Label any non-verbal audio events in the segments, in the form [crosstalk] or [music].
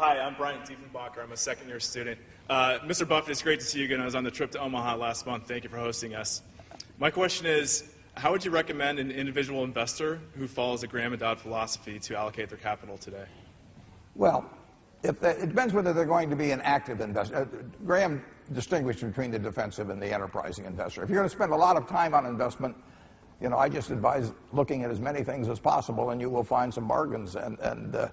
hi, I'm Brian Diefenbacher. I'm a second year student. Uh, Mr. Buffett, it's great to see you again. I was on the trip to Omaha last month. Thank you for hosting us. My question is how would you recommend an individual investor who follows the Graham and Dodd philosophy to allocate their capital today? Well, if they, it depends whether they're going to be an active investor. Uh, Graham distinguished between the defensive and the enterprising investor. If you're going to spend a lot of time on investment, you know, I just advise looking at as many things as possible, and you will find some bargains. And and uh,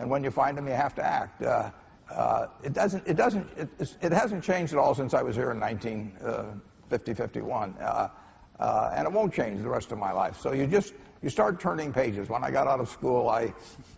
and when you find them, you have to act. Uh, uh, it doesn't. It doesn't. It, it hasn't changed at all since I was here in 1950, uh, 51, uh, uh, and it won't change the rest of my life. So you just you start turning pages. When I got out of school, I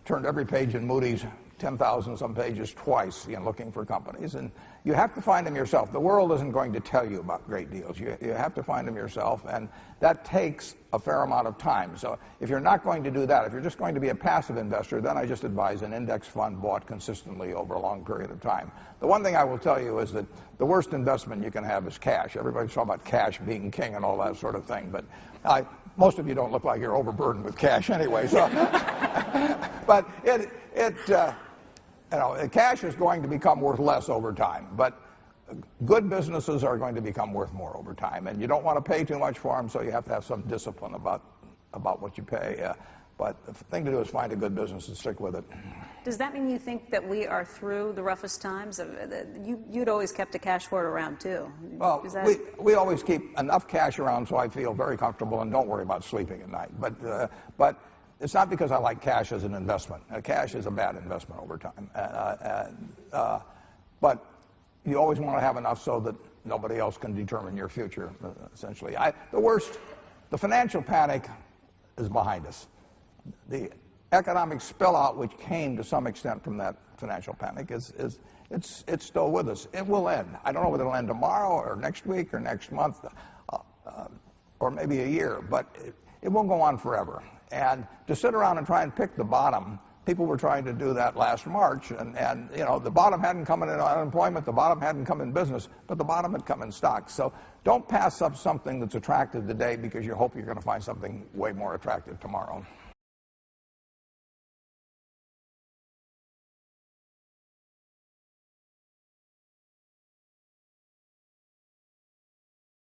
turned every page in Moody's 10,000 some pages twice, you know, looking for companies. And you have to find them yourself. The world isn't going to tell you about great deals. You, you have to find them yourself, and that takes a fair amount of time. So if you're not going to do that, if you're just going to be a passive investor, then I just advise an index fund bought consistently over a long period of time. The one thing I will tell you is that the worst investment you can have is cash. Everybody's talking about cash being king and all that sort of thing, but I, most of you don't look like you're overburdened with cash anyway. So, [laughs] but it, it, uh, you know, cash is going to become worth less over time, but good businesses are going to become worth more over time, and you don't want to pay too much for them, so you have to have some discipline about about what you pay. Uh, but the thing to do is find a good business and stick with it. Does that mean you think that we are through the roughest times? You, you'd always kept a cash hoard around too. Well, that... we, we always keep enough cash around so I feel very comfortable and don't worry about sleeping at night. But, uh, but it's not because I like cash as an investment. Uh, cash is a bad investment over time. Uh, uh, uh but you always want to have enough so that nobody else can determine your future, uh, essentially. I, the worst, the financial panic is behind us. The economic spillout, which came to some extent from that financial panic, is, is it's, it's still with us. It will end. I don't know whether it'll end tomorrow or next week or next month uh, uh, or maybe a year, but it, it won't go on forever. And to sit around and try and pick the bottom, people were trying to do that last March, and, and you know the bottom hadn't come in unemployment, the bottom hadn't come in business, but the bottom had come in stocks. So don't pass up something that's attractive today because you hope you're going to find something way more attractive tomorrow.